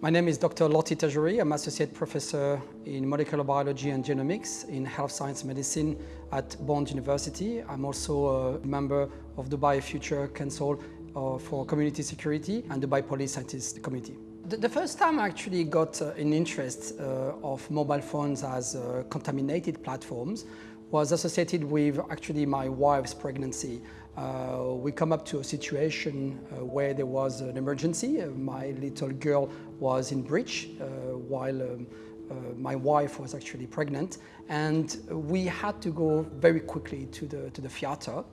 My name is Dr. Lotti Tajouri. I'm Associate Professor in Molecular Biology and Genomics in Health Science Medicine at Bond University. I'm also a member of the BioFuture Council uh, for Community Security and the Biopolice Scientist Committee. The, first time I actually got uh, an interest uh, of mobile phones as contaminated platforms was associated with actually my wife's pregnancy. Uh, we come up to a situation uh, where there was an emergency. Uh, my little girl was in breech uh, while um, uh, my wife was actually pregnant and we had to go very quickly to the, to the theater.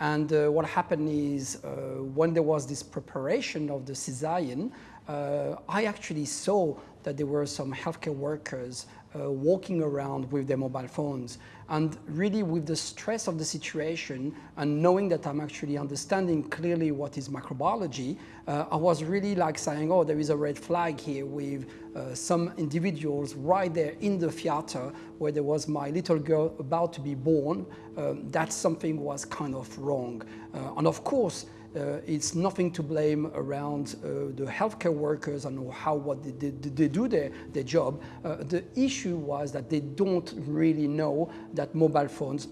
And uh, what happened is when there was this preparation of the cesarean, I actually saw that there were some healthcare workers uh, walking around with their mobile phones. And really with the stress of the situation and knowing that I'm actually understanding clearly what is microbiology, uh, I was really like saying, oh, there is a red flag here with uh, some individuals right there in the theater where there was my little girl about to be born. Um, that something was kind of wrong. Uh, and of course, uh, it's nothing to blame around uh, the healthcare workers and how what they, they, they do their, their job. Uh, the issue was that they don't really know that mobile phones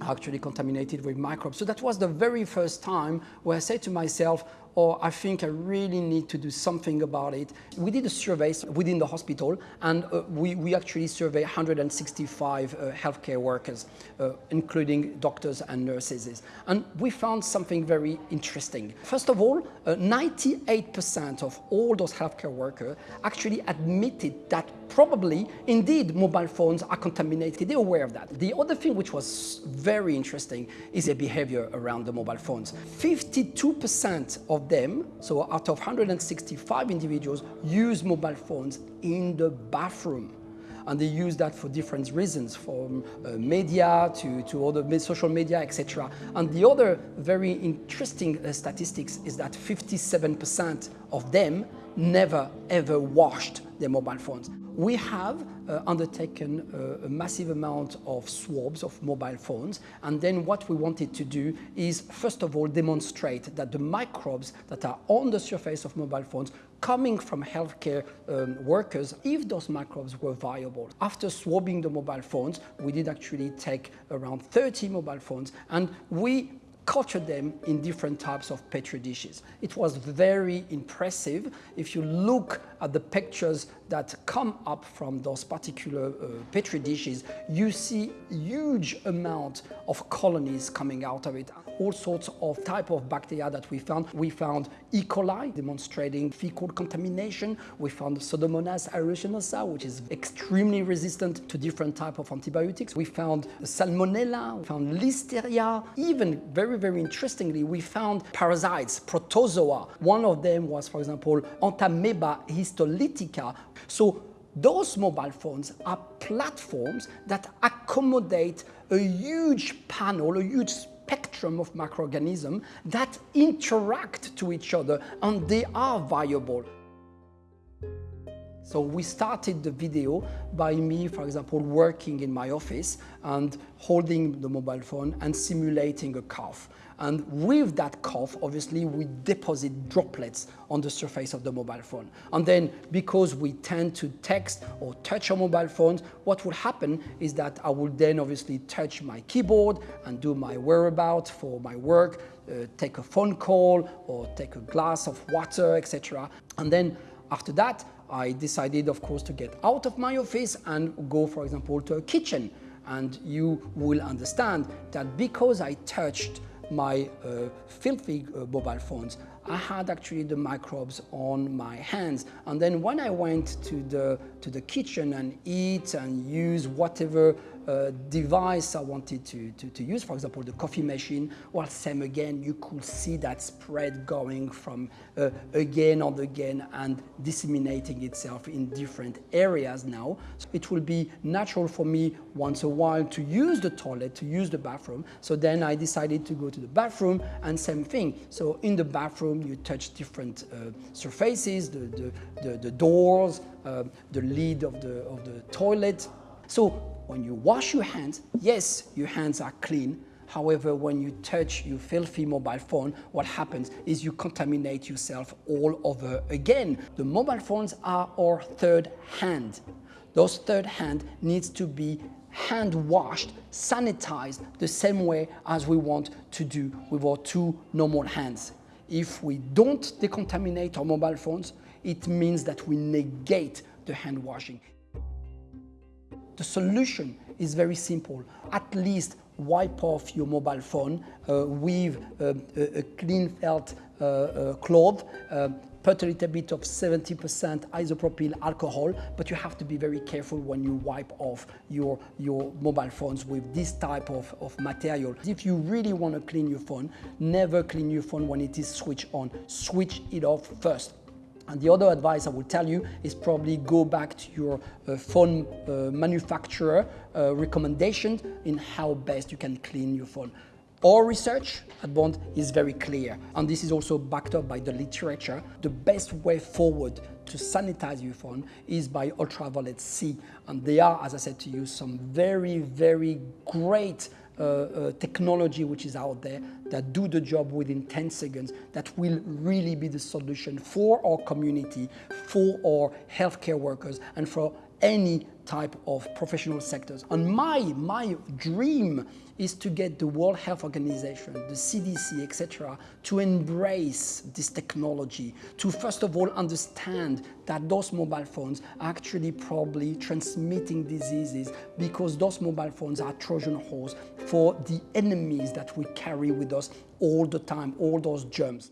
are actually contaminated with microbes. So that was the very first time where I said to myself, or I think I really need to do something about it. We did a survey within the hospital and uh, we, we actually surveyed 165 uh, healthcare workers, uh, including doctors and nurses. And we found something very interesting. First of all, 98% uh, of all those healthcare workers actually admitted that probably, indeed, mobile phones are contaminated. They're aware of that. The other thing which was very interesting is the behavior around the mobile phones. 52% of them, so out of 165 individuals, use mobile phones in the bathroom and they use that for different reasons, from uh, media to, to other social media, etc. And the other very interesting uh, statistics is that 57% of them never ever washed their mobile phones. We have undertaken uh, a massive amount of swabs of mobile phones and then what we wanted to do is first of all demonstrate that the microbes that are on the surface of mobile phones coming from healthcare um, workers, if those microbes were viable. After swabbing the mobile phones, we did actually take around 30 mobile phones and we cultured them in different types of petri dishes. It was very impressive. If you look at the pictures that come up from those particular uh, petri dishes, you see huge amount of colonies coming out of it. All sorts of type of bacteria that we found. We found E. coli demonstrating fecal contamination. We found Pseudomonas aeruginosa, which is extremely resistant to different type of antibiotics. We found Salmonella, we found Listeria, even very very, interestingly, we found parasites, protozoa. One of them was, for example, Entamoeba histolytica. So those mobile phones are platforms that accommodate a huge panel, a huge spectrum of microorganisms that interact to each other and they are viable. So we started the video by me, for example, working in my office and holding the mobile phone and simulating a cough. And with that cough, obviously, we deposit droplets on the surface of the mobile phone. And then because we tend to text or touch our mobile phones, what will happen is that I will then obviously touch my keyboard and do my whereabouts for my work, uh, take a phone call or take a glass of water, etc. And then after that, I decided, of course, to get out of my office and go, for example, to a kitchen. And you will understand that because I touched my uh, filthy uh, mobile phones, I had actually the microbes on my hands. And then when I went to the, to the kitchen and eat and use whatever uh, device I wanted to, to, to, use, for example, the coffee machine, well, same again, you could see that spread going from uh, again and again and disseminating itself in different areas now. So it will be natural for me once a while to use the toilet, to use the bathroom. So then I decided to go to the bathroom and same thing. So in the bathroom, you touch different uh, surfaces, the, the, the, the doors, uh, the lid of the, of the toilet. So when you wash your hands, yes, your hands are clean. However, when you touch your filthy mobile phone, what happens is you contaminate yourself all over again. The mobile phones are our third hand. Those third hand needs to be hand washed, sanitized the same way as we want to do with our two normal hands. If we don't decontaminate our mobile phones, it means that we negate the hand washing. The solution is very simple. At least wipe off your mobile phone uh, with uh, a, clean felt uh, uh cloth, uh, put a little bit of 70% isopropyl alcohol, but you have to be very careful when you wipe off your, your mobile phones with this type of, of material. If you really want to clean your phone, never clean your phone when it is switched on. Switch it off first. And the other advice I will tell you is probably go back to your uh, phone uh, manufacturer uh, recommendations in how best you can clean your phone. Our research at Bond is very clear, and this is also backed up by the literature. The best way forward to sanitize your phone is by ultraviolet C. And there are, as I said to you, some very, very great Uh, uh, technology which is out there that do the job within 10 seconds that will really be the solution for our community, for our healthcare workers, and for any type of professional sectors. And my, my dream is to get the World Health Organization, the CDC, etc., to embrace this technology, to first of all understand that those mobile phones are actually probably transmitting diseases because those mobile phones are Trojan horse for the enemies that we carry with us all the time, all those germs.